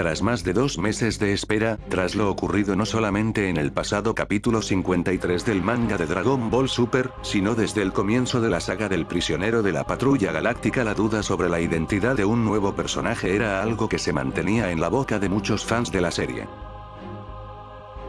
Tras más de dos meses de espera, tras lo ocurrido no solamente en el pasado capítulo 53 del manga de Dragon Ball Super, sino desde el comienzo de la saga del prisionero de la patrulla galáctica la duda sobre la identidad de un nuevo personaje era algo que se mantenía en la boca de muchos fans de la serie.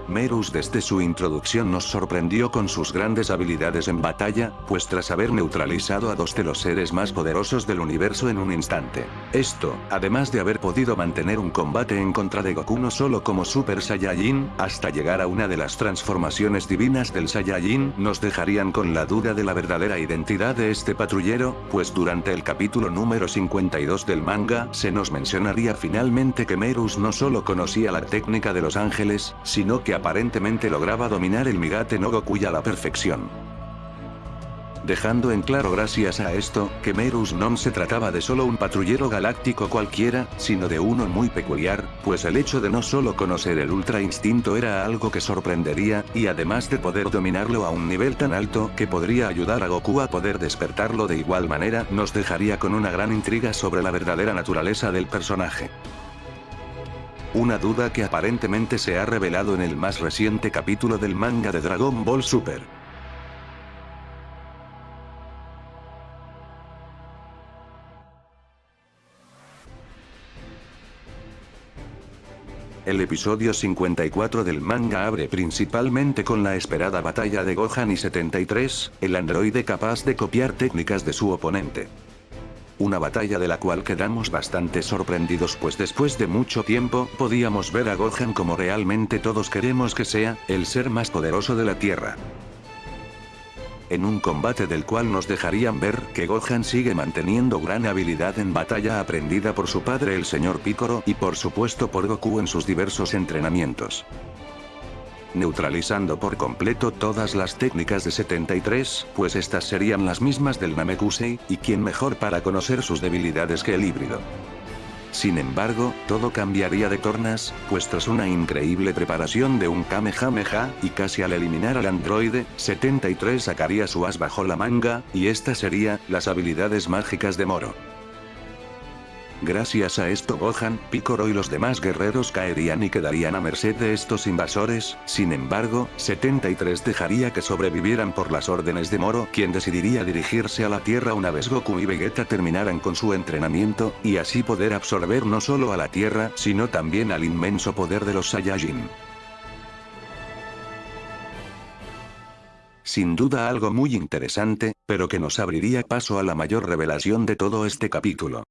Merus desde su introducción nos sorprendió con sus grandes habilidades en batalla, pues tras haber neutralizado a dos de los seres más poderosos del universo en un instante. Esto, además de haber podido mantener un combate en contra de Goku no solo como Super Saiyajin, hasta llegar a una de las transformaciones divinas del Saiyajin, nos dejarían con la duda de la verdadera identidad de este patrullero, pues durante el capítulo número 52 del manga, se nos mencionaría finalmente que Merus no solo conocía la técnica de los ángeles, sino que aparentemente lograba dominar el Migate no Goku a la perfección. Dejando en claro gracias a esto, que Merus no se trataba de solo un patrullero galáctico cualquiera, sino de uno muy peculiar, pues el hecho de no solo conocer el Ultra Instinto era algo que sorprendería, y además de poder dominarlo a un nivel tan alto que podría ayudar a Goku a poder despertarlo de igual manera, nos dejaría con una gran intriga sobre la verdadera naturaleza del personaje. Una duda que aparentemente se ha revelado en el más reciente capítulo del manga de Dragon Ball Super. El episodio 54 del manga abre principalmente con la esperada batalla de Gohan y 73, el androide capaz de copiar técnicas de su oponente. Una batalla de la cual quedamos bastante sorprendidos pues después de mucho tiempo, podíamos ver a Gohan como realmente todos queremos que sea, el ser más poderoso de la Tierra. En un combate del cual nos dejarían ver que Gohan sigue manteniendo gran habilidad en batalla aprendida por su padre el señor Piccolo y por supuesto por Goku en sus diversos entrenamientos neutralizando por completo todas las técnicas de 73, pues estas serían las mismas del Namekusei, y quién mejor para conocer sus debilidades que el híbrido. Sin embargo, todo cambiaría de tornas, pues tras una increíble preparación de un Kamehameha, y casi al eliminar al androide, 73 sacaría su as bajo la manga, y esta sería, las habilidades mágicas de Moro. Gracias a esto Gohan, Piccolo y los demás guerreros caerían y quedarían a merced de estos invasores, sin embargo, 73 dejaría que sobrevivieran por las órdenes de Moro quien decidiría dirigirse a la Tierra una vez Goku y Vegeta terminaran con su entrenamiento, y así poder absorber no solo a la Tierra sino también al inmenso poder de los Saiyajin. Sin duda algo muy interesante, pero que nos abriría paso a la mayor revelación de todo este capítulo.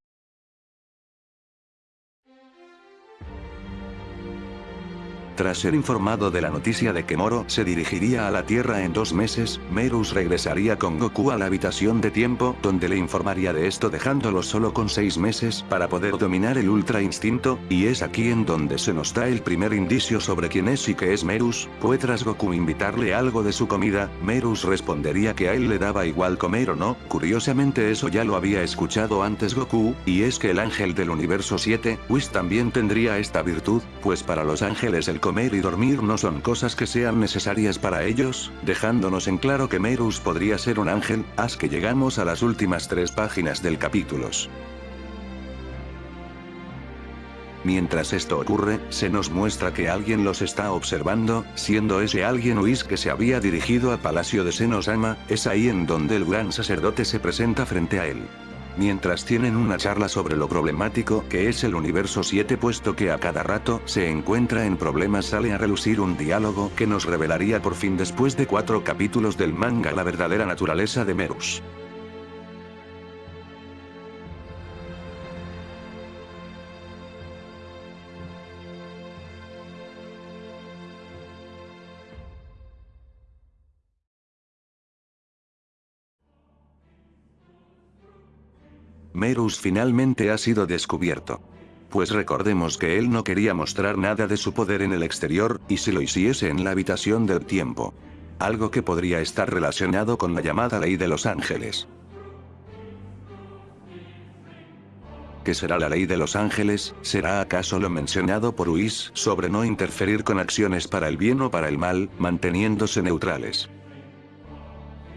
Tras ser informado de la noticia de que Moro se dirigiría a la Tierra en dos meses, Merus regresaría con Goku a la habitación de tiempo donde le informaría de esto dejándolo solo con seis meses para poder dominar el Ultra Instinto, y es aquí en donde se nos da el primer indicio sobre quién es y qué es Merus, pues tras Goku invitarle algo de su comida, Merus respondería que a él le daba igual comer o no, curiosamente eso ya lo había escuchado antes Goku, y es que el ángel del universo 7, Whis también tendría esta virtud, pues para los ángeles el comer y dormir no son cosas que sean necesarias para ellos, dejándonos en claro que Merus podría ser un ángel, haz que llegamos a las últimas tres páginas del capítulos. Mientras esto ocurre, se nos muestra que alguien los está observando, siendo ese alguien Whis que se había dirigido al palacio de Senosama, es ahí en donde el gran sacerdote se presenta frente a él mientras tienen una charla sobre lo problemático que es el universo 7 puesto que a cada rato se encuentra en problemas sale a relucir un diálogo que nos revelaría por fin después de cuatro capítulos del manga la verdadera naturaleza de Merus. Merus finalmente ha sido descubierto. Pues recordemos que él no quería mostrar nada de su poder en el exterior, y si lo hiciese en la habitación del tiempo. Algo que podría estar relacionado con la llamada ley de los ángeles. ¿Qué será la ley de los ángeles? ¿Será acaso lo mencionado por Whis sobre no interferir con acciones para el bien o para el mal, manteniéndose neutrales?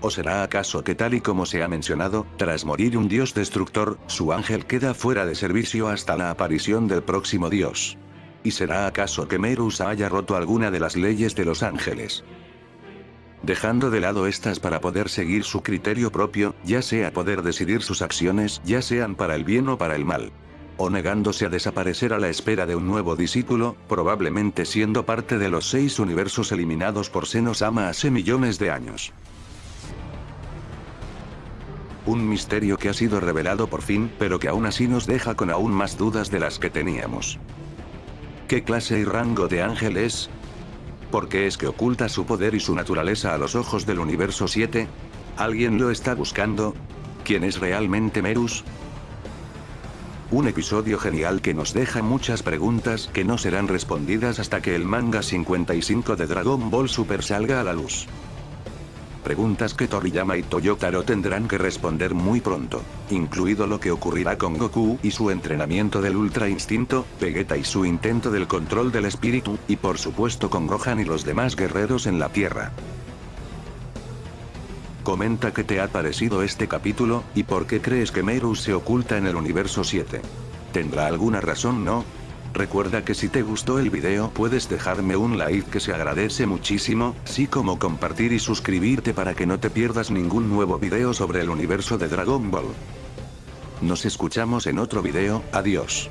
¿O será acaso que tal y como se ha mencionado, tras morir un dios destructor, su ángel queda fuera de servicio hasta la aparición del próximo dios? ¿Y será acaso que Merus haya roto alguna de las leyes de los ángeles? Dejando de lado estas para poder seguir su criterio propio, ya sea poder decidir sus acciones, ya sean para el bien o para el mal. O negándose a desaparecer a la espera de un nuevo discípulo, probablemente siendo parte de los seis universos eliminados por Senosama hace millones de años. Un misterio que ha sido revelado por fin, pero que aún así nos deja con aún más dudas de las que teníamos. ¿Qué clase y rango de ángel es? ¿Por qué es que oculta su poder y su naturaleza a los ojos del universo 7? ¿Alguien lo está buscando? ¿Quién es realmente Merus? Un episodio genial que nos deja muchas preguntas que no serán respondidas hasta que el manga 55 de Dragon Ball Super salga a la luz. Preguntas que Toriyama y Toyotaro tendrán que responder muy pronto, incluido lo que ocurrirá con Goku y su entrenamiento del Ultra Instinto, Vegeta y su intento del control del espíritu, y por supuesto con Gohan y los demás guerreros en la Tierra. Comenta qué te ha parecido este capítulo, y por qué crees que Meru se oculta en el universo 7. ¿Tendrá alguna razón no? Recuerda que si te gustó el video puedes dejarme un like que se agradece muchísimo, así como compartir y suscribirte para que no te pierdas ningún nuevo video sobre el universo de Dragon Ball. Nos escuchamos en otro video, adiós.